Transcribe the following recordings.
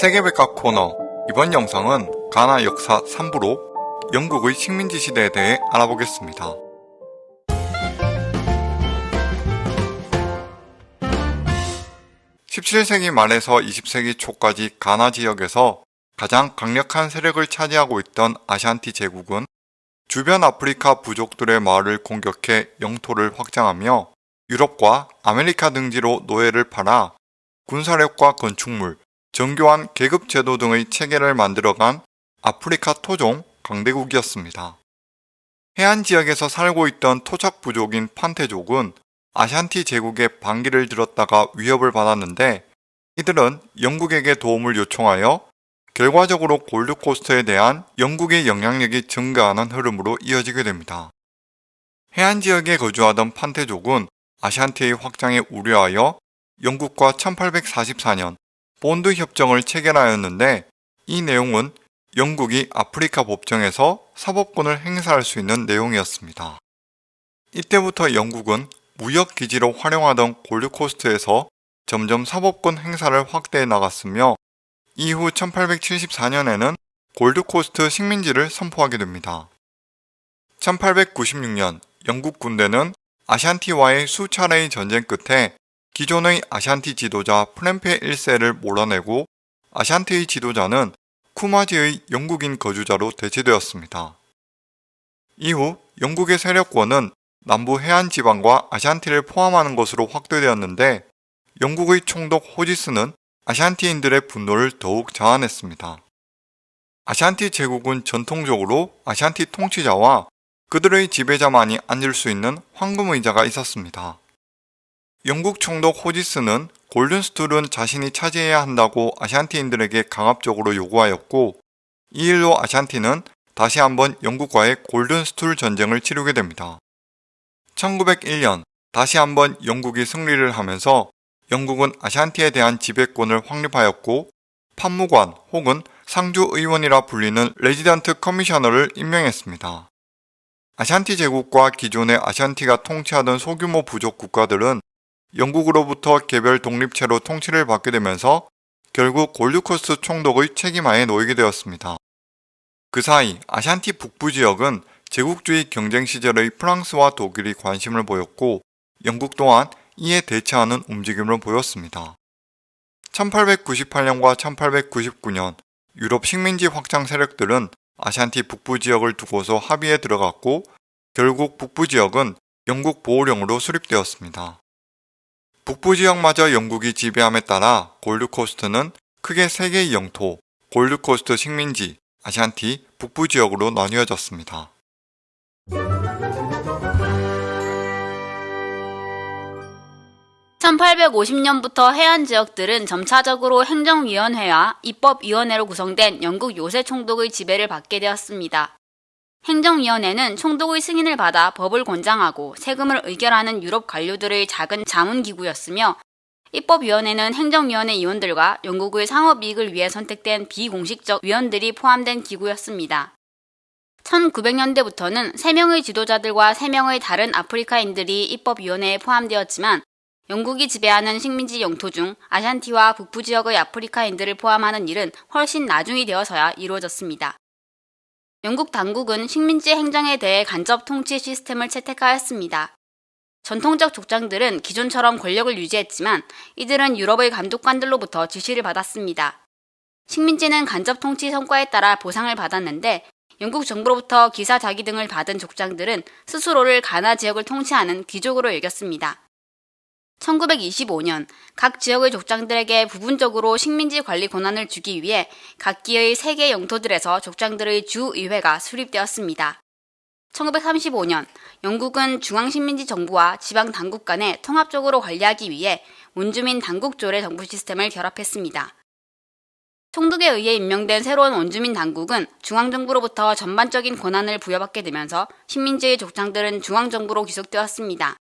세계백과 코너 이번 영상은 가나 역사 3부로 영국의 식민지 시대에 대해 알아보겠습니다. 17세기 말에서 20세기 초까지 가나 지역에서 가장 강력한 세력을 차지하고 있던 아샨티 제국은 주변 아프리카 부족들의 마을을 공격해 영토를 확장하며 유럽과 아메리카 등지로 노예를 팔아 군사력과 건축물, 정교한 계급제도 등의 체계를 만들어간 아프리카 토종 강대국이었습니다. 해안 지역에서 살고 있던 토착 부족인 판테족은 아샨티 제국의 반기를 들었다가 위협을 받았는데 이들은 영국에게 도움을 요청하여 결과적으로 골드코스트에 대한 영국의 영향력이 증가하는 흐름으로 이어지게 됩니다. 해안 지역에 거주하던 판테족은 아샨티의 확장에 우려하여 영국과 1844년 본드 협정을 체결하였는데 이 내용은 영국이 아프리카 법정에서 사법권을 행사할 수 있는 내용이었습니다. 이때부터 영국은 무역기지로 활용하던 골드코스트에서 점점 사법권 행사를 확대해 나갔으며 이후 1874년에는 골드코스트 식민지를 선포하게 됩니다. 1896년 영국 군대는 아샨티와의 수차례의 전쟁 끝에 기존의 아샨티 지도자 프렌페 1세를 몰아내고 아샨티의 지도자는 쿠마지의 영국인 거주자로 대체되었습니다. 이후 영국의 세력권은 남부 해안 지방과 아샨티를 포함하는 것으로 확대되었는데 영국의 총독 호지스는 아샨티인들의 분노를 더욱 자아냈습니다. 아샨티 제국은 전통적으로 아샨티 통치자와 그들의 지배자만이 앉을 수 있는 황금 의자가 있었습니다. 영국 총독 호지스는 골든스툴은 자신이 차지해야 한다고 아샨티인들에게 강압적으로 요구하였고 이 일로 아샨티는 다시 한번 영국과의 골든스툴 전쟁을 치르게 됩니다. 1901년 다시 한번 영국이 승리를 하면서 영국은 아샨티에 대한 지배권을 확립하였고 판무관 혹은 상주위원이라 불리는 Resident Commissioner를 임명했습니다. 아샨티 제국과 기존의 아샨티가 통치하던 소규모 부족 국가들은 영국으로부터 개별 독립체로 통치를 받게 되면서 결국 골드코스트 총독의 책임하에 놓이게 되었습니다. 그 사이 아샨티 북부 지역은 제국주의 경쟁 시절의 프랑스와 독일이 관심을 보였고 영국 또한 이에 대처하는 움직임을 보였습니다. 1898년과 1899년 유럽 식민지 확장 세력들은 아샨티 북부 지역을 두고서 합의에 들어갔고 결국 북부 지역은 영국 보호령으로 수립되었습니다. 북부 지역마저 영국이 지배함에 따라 골드코스트는 크게 세 개의 영토, 골드코스트 식민지, 아샨티, 북부 지역으로 나뉘어졌습니다. 1850년부터 해안 지역들은 점차적으로 행정위원회와 입법위원회로 구성된 영국 요새 총독의 지배를 받게 되었습니다. 행정위원회는 총독의 승인을 받아 법을 권장하고 세금을 의결하는 유럽 관료들의 작은 자문기구였으며 입법위원회는 행정위원회 위원들과 영국의 상업이익을 위해 선택된 비공식적 위원들이 포함된 기구였습니다. 1900년대부터는 3명의 지도자들과 3명의 다른 아프리카인들이 입법위원회에 포함되었지만 영국이 지배하는 식민지 영토 중 아샨티와 북부 지역의 아프리카인들을 포함하는 일은 훨씬 나중이 되어서야 이루어졌습니다. 영국 당국은 식민지 행정에 대해 간접 통치 시스템을 채택하였습니다. 전통적 족장들은 기존처럼 권력을 유지했지만 이들은 유럽의 감독관들로부터 지시를 받았습니다. 식민지는 간접 통치 성과에 따라 보상을 받았는데 영국 정부로부터 기사 자기 등을 받은 족장들은 스스로를 가나 지역을 통치하는 귀족으로 여겼습니다. 1925년 각 지역의 족장들에게 부분적으로 식민지 관리 권한을 주기 위해 각기의 세계 영토들에서 족장들의 주의회가 수립되었습니다. 1935년 영국은 중앙식민지 정부와 지방 당국 간에 통합적으로 관리하기 위해 원주민 당국조례 정부 시스템을 결합했습니다. 총독에 의해 임명된 새로운 원주민 당국은 중앙정부로부터 전반적인 권한을 부여받게 되면서 식민지의 족장들은 중앙정부로 귀속되었습니다.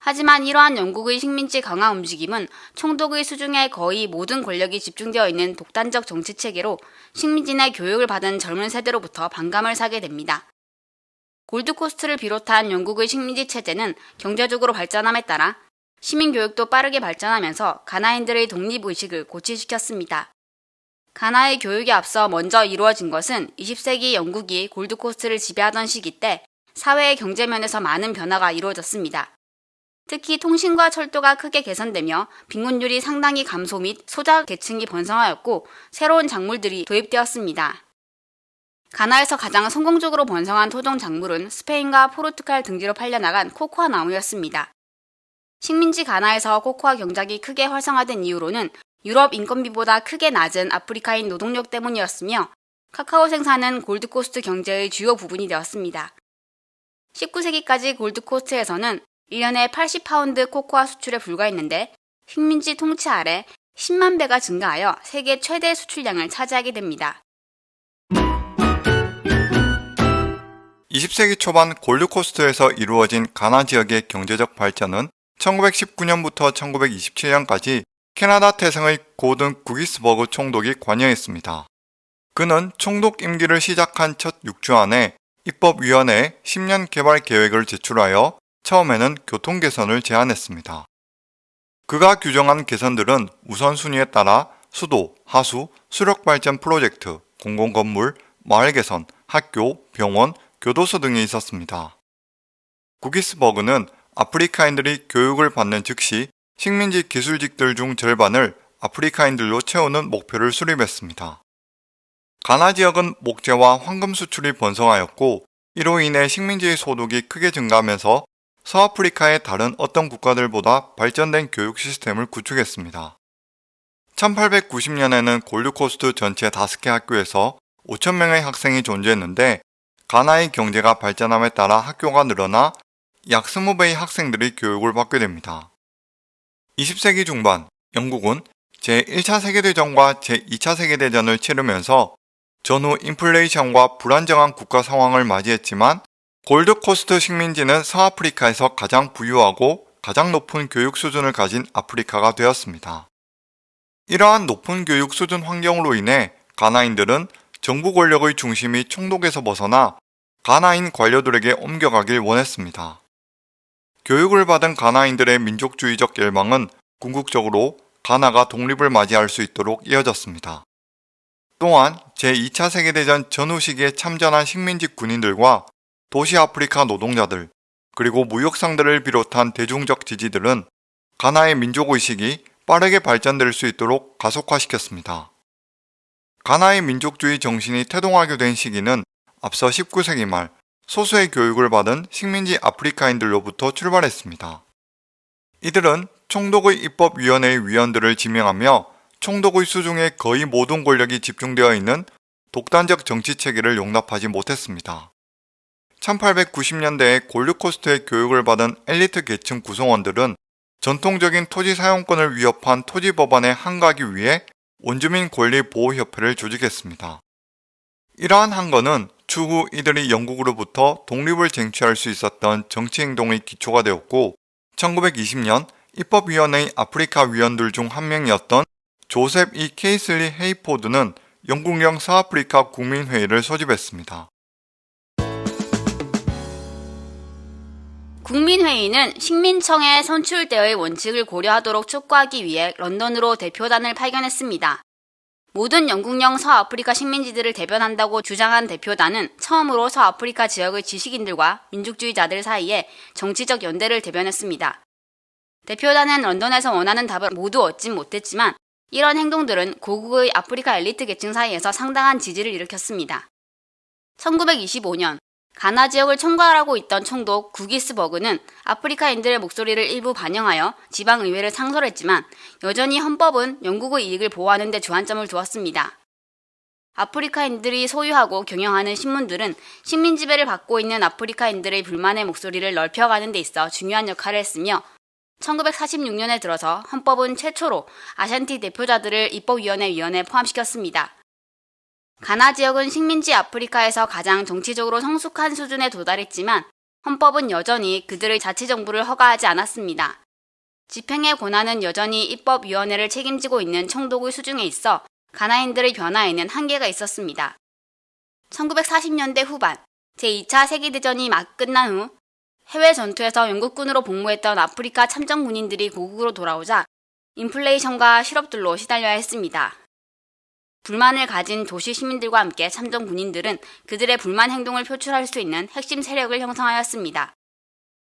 하지만 이러한 영국의 식민지 강화 움직임은 총독의 수중에 거의 모든 권력이 집중되어 있는 독단적 정치 체계로 식민지 내 교육을 받은 젊은 세대로부터 반감을 사게 됩니다. 골드코스트를 비롯한 영국의 식민지 체제는 경제적으로 발전함에 따라 시민교육도 빠르게 발전하면서 가나인들의 독립의식을 고취시켰습니다. 가나의 교육에 앞서 먼저 이루어진 것은 20세기 영국이 골드코스트를 지배하던 시기 때 사회의 경제면에서 많은 변화가 이루어졌습니다. 특히 통신과 철도가 크게 개선되며 빈곤율이 상당히 감소 및 소자 계층이 번성하였고 새로운 작물들이 도입되었습니다. 가나에서 가장 성공적으로 번성한 토종 작물은 스페인과 포르투갈 등지로 팔려나간 코코아 나무였습니다. 식민지 가나에서 코코아 경작이 크게 활성화된 이유로는 유럽 인건비보다 크게 낮은 아프리카인 노동력 때문이었으며 카카오 생산은 골드코스트 경제의 주요 부분이 되었습니다. 19세기까지 골드코스트에서는 1년에 80파운드 코코아 수출에 불과했는데 식민지 통치 아래 10만 배가 증가하여 세계 최대 수출량을 차지하게 됩니다. 20세기 초반 골드코스트에서 이루어진 가나 지역의 경제적 발전은 1919년부터 1927년까지 캐나다 태생의 고든 구기스버그 총독이 관여했습니다. 그는 총독 임기를 시작한 첫 6주 안에 입법위원회에 10년 개발 계획을 제출하여 처음에는 교통 개선을 제안했습니다. 그가 규정한 개선들은 우선순위에 따라 수도, 하수, 수력 발전 프로젝트, 공공건물, 마을 개선, 학교, 병원, 교도소 등이 있었습니다. 구기스버그는 아프리카인들이 교육을 받는 즉시 식민지 기술직들 중 절반을 아프리카인들로 채우는 목표를 수립했습니다. 가나 지역은 목재와 황금 수출이 번성하였고 이로 인해 식민지의 소득이 크게 증가하면서 서아프리카의 다른 어떤 국가들보다 발전된 교육 시스템을 구축했습니다. 1890년에는 골드코스트 전체 5개 학교에서 5천명의 학생이 존재했는데 가나의 경제가 발전함에 따라 학교가 늘어나 약 20배의 학생들이 교육을 받게 됩니다. 20세기 중반 영국은 제1차 세계대전과 제2차 세계대전을 치르면서 전후 인플레이션과 불안정한 국가 상황을 맞이했지만 골드코스트 식민지는 서아프리카에서 가장 부유하고 가장 높은 교육 수준을 가진 아프리카가 되었습니다. 이러한 높은 교육 수준 환경으로 인해 가나인들은 정부 권력의 중심이 총독에서 벗어나 가나인 관료들에게 옮겨가길 원했습니다. 교육을 받은 가나인들의 민족주의적 열망은 궁극적으로 가나가 독립을 맞이할 수 있도록 이어졌습니다. 또한 제2차 세계대전 전후 시기에 참전한 식민지 군인들과 도시 아프리카 노동자들, 그리고 무역상들을 비롯한 대중적 지지들은 가나의 민족의식이 빠르게 발전될 수 있도록 가속화시켰습니다. 가나의 민족주의 정신이 태동하게 된 시기는 앞서 19세기 말 소수의 교육을 받은 식민지 아프리카인들로부터 출발했습니다. 이들은 총독의 입법위원회의 위원들을 지명하며 총독의 수중에 거의 모든 권력이 집중되어 있는 독단적 정치 체계를 용납하지 못했습니다. 1890년대에 골드코스트의 교육을 받은 엘리트 계층 구성원들은 전통적인 토지 사용권을 위협한 토지 법안에 항거하기 위해 원주민 권리 보호협회를 조직했습니다. 이러한 항거는 추후 이들이 영국으로부터 독립을 쟁취할 수 있었던 정치행동의 기초가 되었고 1920년 입법위원회의 아프리카 위원들 중 한 명이었던 조셉 이 케이슬리 헤이포드는 영국령 서아프리카 국민회의를 소집했습니다. 국민회의는 식민청의 선출대의 원칙을 고려하도록 촉구하기 위해 런던으로 대표단을 파견했습니다. 모든 영국령 서아프리카 식민지들을 대변한다고 주장한 대표단은 처음으로 서아프리카 지역의 지식인들과 민족주의자들 사이에 정치적 연대를 대변했습니다. 대표단은 런던에서 원하는 답을 모두 얻진 못했지만 이런 행동들은 고국의 아프리카 엘리트 계층 사이에서 상당한 지지를 일으켰습니다. 1925년 가나 지역을 총괄하고 있던 총독 구기스버그는 아프리카인들의 목소리를 일부 반영하여 지방의회를 상설했지만 여전히 헌법은 영국의 이익을 보호하는 데 주안점을 두었습니다. 아프리카인들이 소유하고 경영하는 신문들은 식민 지배를 받고 있는 아프리카인들의 불만의 목소리를 넓혀가는 데 있어 중요한 역할을 했으며 1946년에 들어서 헌법은 최초로 아샨티 대표자들을 입법위원회 위원회에 포함시켰습니다. 가나 지역은 식민지 아프리카에서 가장 정치적으로 성숙한 수준에 도달했지만 헌법은 여전히 그들의 자치정부를 허가하지 않았습니다. 집행의 권한은 여전히 입법위원회를 책임지고 있는 총독의 수중에 있어 가나인들의 변화에는 한계가 있었습니다. 1940년대 후반 제2차 세계대전이 막 끝난 후 해외 전투에서 영국군으로 복무했던 아프리카 참전 군인들이 고국으로 돌아오자 인플레이션과 실업들로 시달려야 했습니다. 불만을 가진 도시 시민들과 함께 참전 군인들은 그들의 불만 행동을 표출할 수 있는 핵심 세력을 형성하였습니다.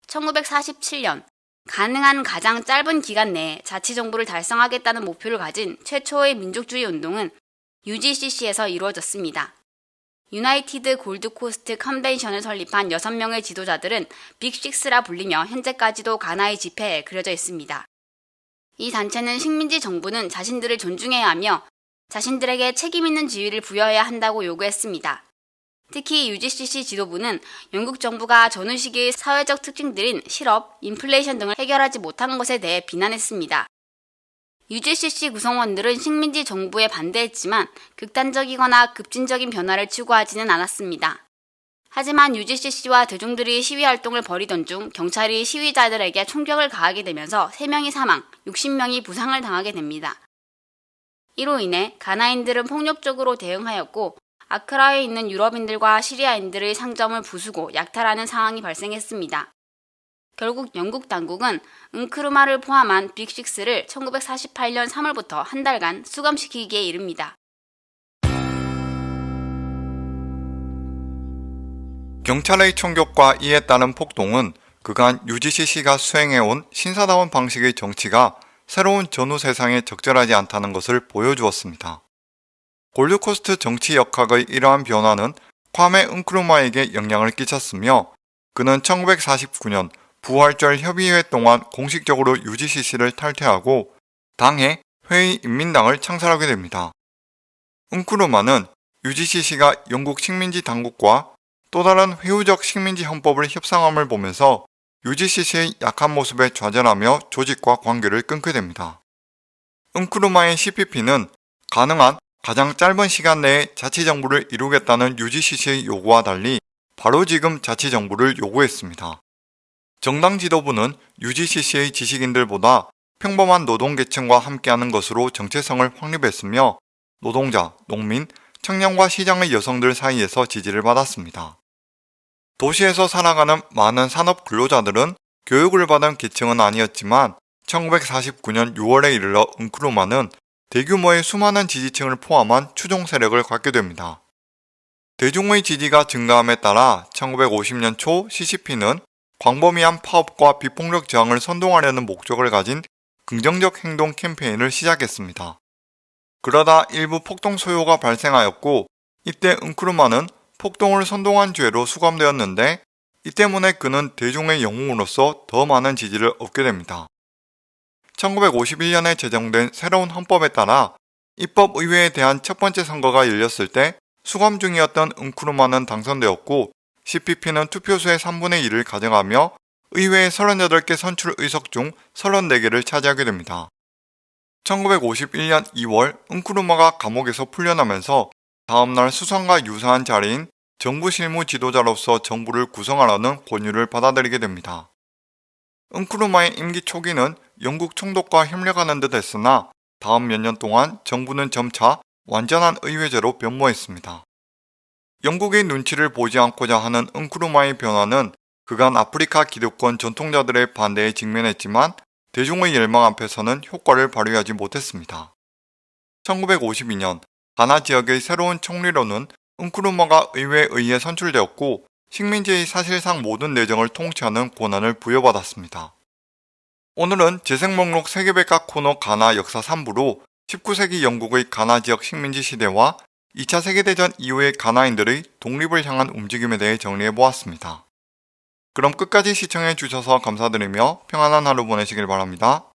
1947년 가능한 가장 짧은 기간 내에 자치정부를 달성하겠다는 목표를 가진 최초의 민족주의 운동은 UGCC에서 이루어졌습니다. 유나이티드 골드코스트 컨벤션을 설립한 6명의 지도자들은 빅식스라 불리며 현재까지도 가나의 지폐에 그려져 있습니다. 이 단체는 식민지 정부는 자신들을 존중해야 하며 자신들에게 책임 있는 지위를 부여해야 한다고 요구했습니다. 특히 UGCC 지도부는 영국 정부가 전후 시기의 사회적 특징들인 실업, 인플레이션 등을 해결하지 못한 것에 대해 비난했습니다. UGCC 구성원들은 식민지 정부에 반대했지만 극단적이거나 급진적인 변화를 추구하지는 않았습니다. 하지만 UGCC와 대중들이 시위 활동을 벌이던 중 경찰이 시위자들에게 총격을 가하게 되면서 3명이 사망, 60명이 부상을 당하게 됩니다. 이로 인해 가나인들은 폭력적으로 대응하였고 아크라에 있는 유럽인들과 시리아인들의 상점을 부수고 약탈하는 상황이 발생했습니다. 결국 영국 당국은 은크루마를 포함한 빅식스를 1948년 3월부터 한 달간 수감시키기에 이릅니다. 경찰의 총격과 이에 따른 폭동은 그간 UGCC가 수행해온 신사다운 방식의 정치가 새로운 전후 세상에 적절하지 않다는 것을 보여주었습니다. 골드코스트 정치 역학의 이러한 변화는 콰메 은크루마에게 영향을 끼쳤으며 그는 1949년 부활절 협의회 동안 공식적으로 UGCC를 탈퇴하고 당해 회의 인민당을 창설하게 됩니다. 은크루마는 UGCC가 영국 식민지 당국과 또 다른 회유적 식민지 헌법을 협상함을 보면서 UGCC의 약한 모습에 좌절하며 조직과 관계를 끊게 됩니다. 은크루마의 CPP는 가능한 가장 짧은 시간 내에 자치정부를 이루겠다는 UGCC의 요구와 달리 바로 지금 자치정부를 요구했습니다. 정당 지도부는 UGCC의 지식인들보다 평범한 노동계층과 함께하는 것으로 정체성을 확립했으며 노동자, 농민, 청년과 시장의 여성들 사이에서 지지를 받았습니다. 도시에서 살아가는 많은 산업 근로자들은 교육을 받은 계층은 아니었지만 1949년 6월에 이르러 은크루마는 대규모의 수많은 지지층을 포함한 추종 세력을 갖게 됩니다. 대중의 지지가 증가함에 따라 1950년 초 CCP는 광범위한 파업과 비폭력 저항을 선동하려는 목적을 가진 긍정적 행동 캠페인을 시작했습니다. 그러다 일부 폭동 소요가 발생하였고 이때 은크루마는 폭동을 선동한 죄로 수감되었는데 이 때문에 그는 대중의 영웅으로서 더 많은 지지를 얻게 됩니다. 1951년에 제정된 새로운 헌법에 따라 입법의회에 대한 첫 번째 선거가 열렸을 때 수감 중이었던 은크루마는 당선되었고 CPP는 투표수의 3분의 1을 가져가며 의회의 38개 선출 의석 중 34개를 차지하게 됩니다. 1951년 2월 은크루마가 감옥에서 풀려나면서 다음날 수상과 유사한 자리인 정부 실무 지도자로서 정부를 구성하라는 권유를 받아들이게 됩니다. 은크루마의 임기 초기는 영국 총독과 협력하는 듯 했으나 다음 몇 년 동안 정부는 점차 완전한 의회제로 변모했습니다. 영국의 눈치를 보지 않고자 하는 은크루마의 변화는 그간 아프리카 기득권 전통자들의 반대에 직면했지만 대중의 열망 앞에서는 효과를 발휘하지 못했습니다. 1952년 가나 지역의 새로운 총리로는 은크루마가 의회에 의해 선출되었고 식민지의 사실상 모든 내정을 통치하는 권한을 부여받았습니다. 오늘은 재생 목록 세계백과 코너 가나 역사 3부로 19세기 영국의 가나 지역 식민지 시대와 2차 세계대전 이후의 가나인들의 독립을 향한 움직임에 대해 정리해보았습니다. 그럼 끝까지 시청해주셔서 감사드리며 평안한 하루 보내시길 바랍니다.